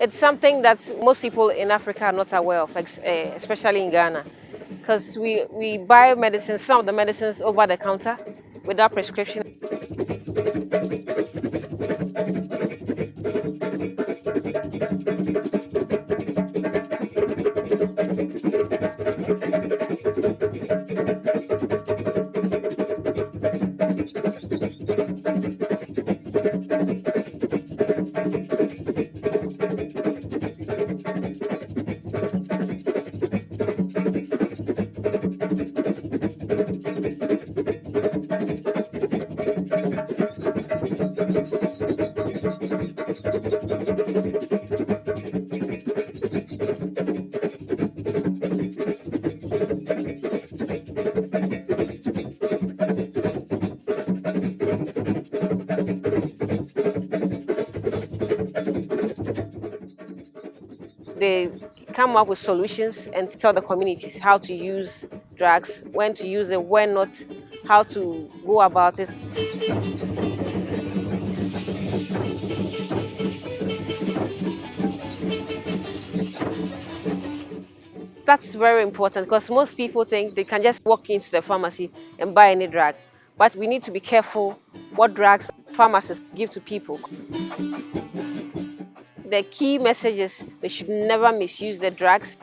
It's something that most people in Africa are not aware of, eh, especially in Ghana, because we, we buy medicines, some of the medicines over the counter without prescription. They come up with solutions and tell the communities how to use drugs, when to use it, when not, how to go about it. That's very important because most people think they can just walk into the pharmacy and buy any drug. But we need to be careful what drugs pharmacists give to people the key message is they should never misuse the drugs